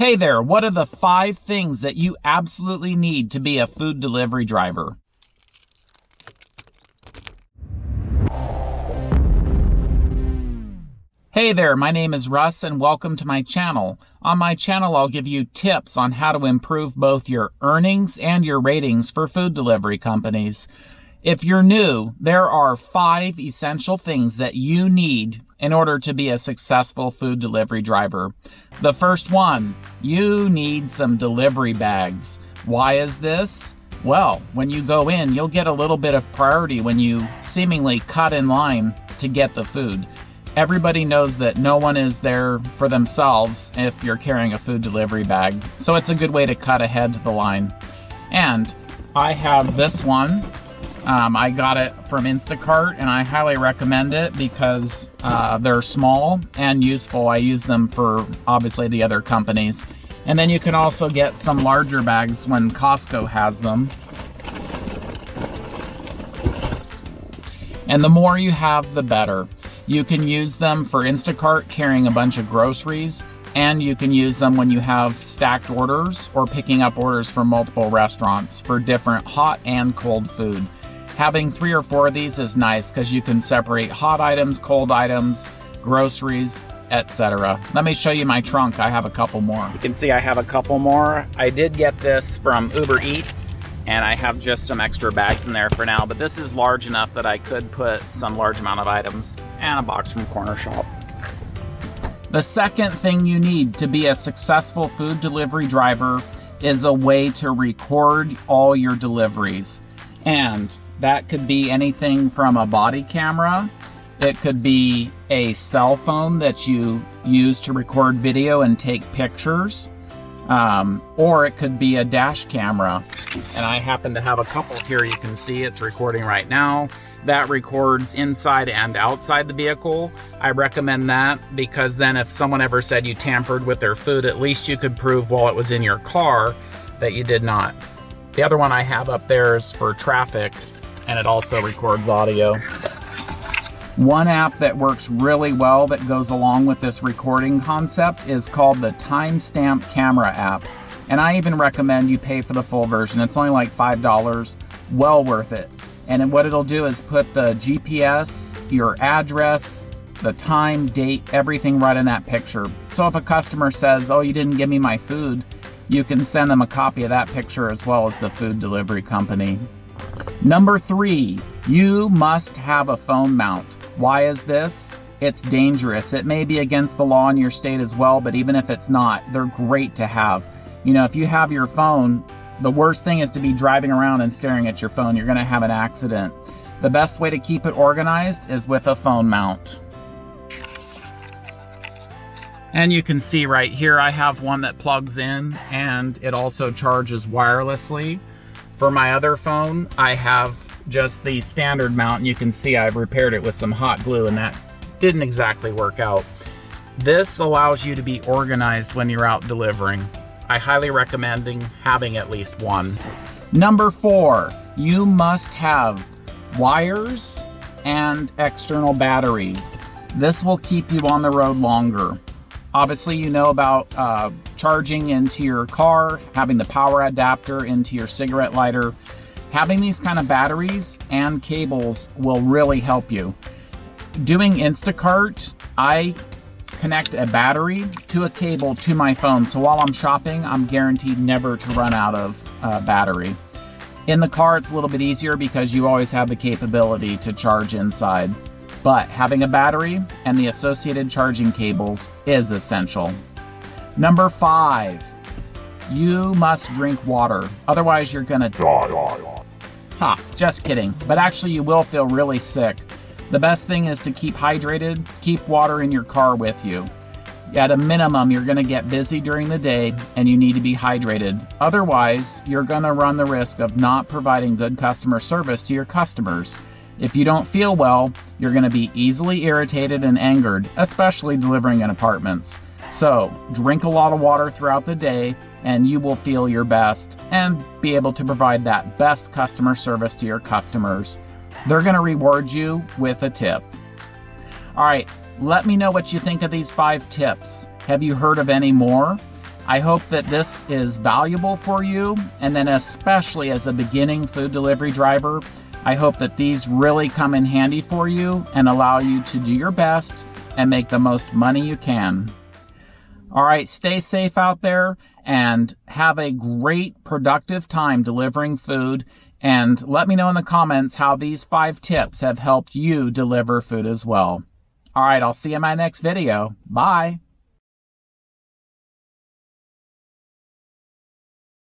Hey there, what are the five things that you absolutely need to be a food delivery driver? Hey there, my name is Russ and welcome to my channel. On my channel, I'll give you tips on how to improve both your earnings and your ratings for food delivery companies. If you're new, there are five essential things that you need in order to be a successful food delivery driver. The first one, you need some delivery bags. Why is this? Well, when you go in, you'll get a little bit of priority when you seemingly cut in line to get the food. Everybody knows that no one is there for themselves if you're carrying a food delivery bag, so it's a good way to cut ahead to the line. And I have this one um, I got it from Instacart and I highly recommend it because uh, they're small and useful. I use them for obviously the other companies. And then you can also get some larger bags when Costco has them. And the more you have, the better. You can use them for Instacart carrying a bunch of groceries and you can use them when you have stacked orders or picking up orders from multiple restaurants for different hot and cold food. Having three or four of these is nice because you can separate hot items, cold items, groceries, etc. Let me show you my trunk. I have a couple more. You can see I have a couple more. I did get this from Uber Eats and I have just some extra bags in there for now, but this is large enough that I could put some large amount of items and a box from Corner Shop. The second thing you need to be a successful food delivery driver is a way to record all your deliveries. And that could be anything from a body camera. It could be a cell phone that you use to record video and take pictures. Um, or it could be a dash camera. And I happen to have a couple here you can see it's recording right now. That records inside and outside the vehicle. I recommend that because then if someone ever said you tampered with their food, at least you could prove while it was in your car that you did not. The other one I have up there is for traffic and it also records audio. One app that works really well that goes along with this recording concept is called the Timestamp Camera app. And I even recommend you pay for the full version. It's only like $5, well worth it. And what it'll do is put the GPS, your address, the time, date, everything right in that picture. So if a customer says, oh, you didn't give me my food, you can send them a copy of that picture as well as the food delivery company. Number three, you must have a phone mount. Why is this? It's dangerous. It may be against the law in your state as well, but even if it's not, they're great to have. You know, if you have your phone, the worst thing is to be driving around and staring at your phone. You're going to have an accident. The best way to keep it organized is with a phone mount. And you can see right here, I have one that plugs in and it also charges wirelessly. For my other phone, I have just the standard mount and you can see I've repaired it with some hot glue and that didn't exactly work out. This allows you to be organized when you're out delivering. I highly recommend having at least one. Number four, you must have wires and external batteries. This will keep you on the road longer. Obviously, you know about uh, charging into your car, having the power adapter into your cigarette lighter. Having these kind of batteries and cables will really help you. Doing Instacart, I connect a battery to a cable to my phone. So while I'm shopping, I'm guaranteed never to run out of uh, battery. In the car, it's a little bit easier because you always have the capability to charge inside but having a battery and the associated charging cables is essential. Number five, you must drink water. Otherwise, you're gonna die. Ha, just kidding. But actually, you will feel really sick. The best thing is to keep hydrated, keep water in your car with you. At a minimum, you're gonna get busy during the day and you need to be hydrated. Otherwise, you're gonna run the risk of not providing good customer service to your customers if you don't feel well, you're going to be easily irritated and angered, especially delivering in apartments. So, drink a lot of water throughout the day and you will feel your best and be able to provide that best customer service to your customers. They're going to reward you with a tip. All right, let me know what you think of these five tips. Have you heard of any more? I hope that this is valuable for you, and then especially as a beginning food delivery driver, I hope that these really come in handy for you and allow you to do your best and make the most money you can. All right, stay safe out there and have a great productive time delivering food. And let me know in the comments how these five tips have helped you deliver food as well. All right, I'll see you in my next video. Bye.